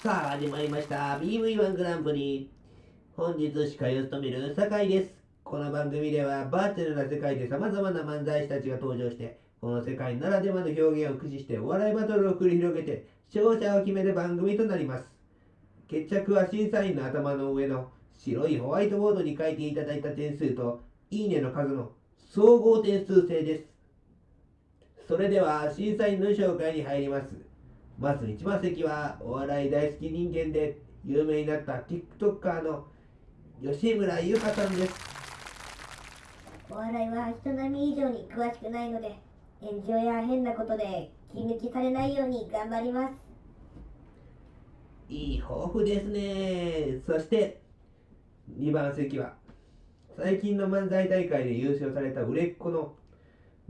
さあ、始まりました。BV1 グランプリ。本日司会を務める酒井です。この番組ではバーチャルな世界で様々な漫才師たちが登場して、この世界ならではの表現を駆使してお笑いバトルを繰り広げて、勝者を決める番組となります。決着は審査員の頭の上の白いホワイトボードに書いていただいた点数と、いいねの数の総合点数制です。それでは審査員の紹介に入ります。まず一番席はお笑い大好き人間で有名になった TikToker の吉村優香さんです。お笑いは人並み以上に詳しくないので炎上や変なことで気抜きされないように頑張ります。いい抱負ですね。そして2番席は最近の漫才大会で優勝された売れっ子の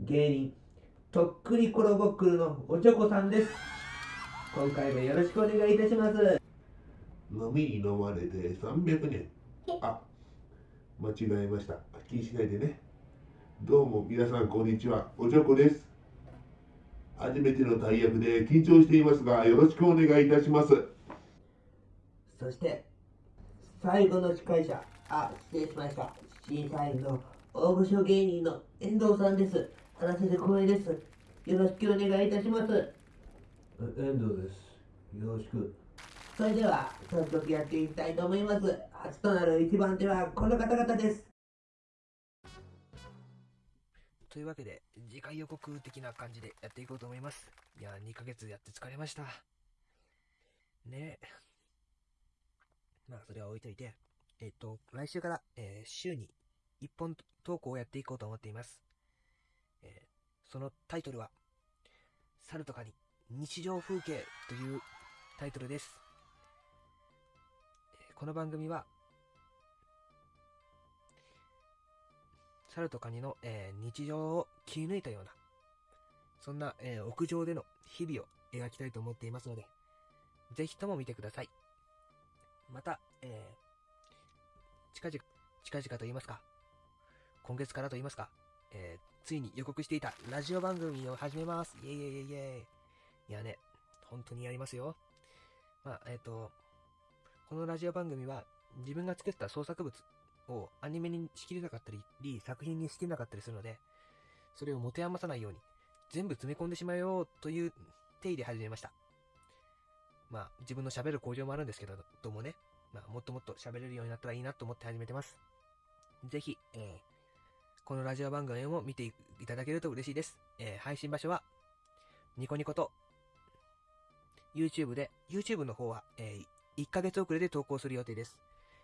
芸人とっくりコロボックルのおちょこさんです今回もよろしくお願いいたします。飲みに飲まれて300年。あ間違えました。気にしないでね。どうも皆さんこんにちは。おちょこです。初めての大役で緊張していますがよろしくお願いいたします。そして最後の司会者。あ失礼しました。審査員の大御所芸人の遠藤さんです。話せて光栄です。よろしくお願いいたします遠藤です。よろしく。それでは、早速やっていきたいと思います。初となる一番手はこの方々です。というわけで、次回予告的な感じでやっていこうと思います。いや、2ヶ月やって疲れました。ねえ。まあ、それは置いといて、えっと、来週から、えー、週に1本投稿をやっていこうと思っています。えー、そのタイトルは、猿とかに日常風景というタイトルです。この番組は、猿とカニの、えー、日常を切り抜いたような、そんな、えー、屋上での日々を描きたいと思っていますので、ぜひとも見てください。また、えー、近々、近々と言いますか、今月からと言いますか、えー、ついに予告していたラジオ番組を始めます。イェイイェイイェイイェイ。いやね、本当にやりますよ。まあ、えっ、ー、と、このラジオ番組は自分が作った創作物をアニメにしきれなかったり、作品にしきれなかったりするので、それを持て余さないように全部詰め込んでしまえようという定義で始めました。まあ、自分の喋る向上もあるんですけど、どうもね、まあ、もっともっと喋れるようになったらいいなと思って始めてます。ぜひ、えー、このラジオ番組を見ていただけると嬉しいです。えー、配信場所は、ニコニコと YouTube で、YouTube の方は、えー、1ヶ月遅れで投稿する予定です。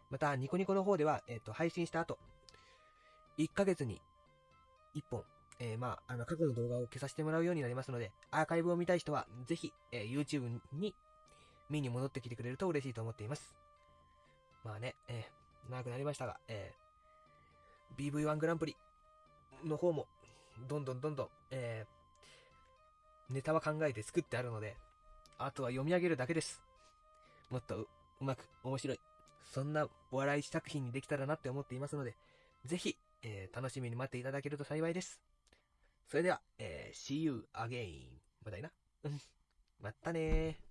また、ニコニコの方では、えっ、ー、と、配信した後、1ヶ月に1本、えー、まあ、あの、過去の動画を消させてもらうようになりますので、アーカイブを見たい人は、ぜひ、えー、YouTube に見に戻ってきてくれると嬉しいと思っています。まあね、えー、長くなりましたが、えー、BV1 グランプリの方も、どんどんどんどん、えー、ネタは考えて作ってあるので、あとは読み上げるだけです。もっとうまく面白い、そんなお笑い作品にできたらなって思っていますので、ぜひ、えー、楽しみに待っていただけると幸いです。それでは、えー、See you again. またいな？またねー。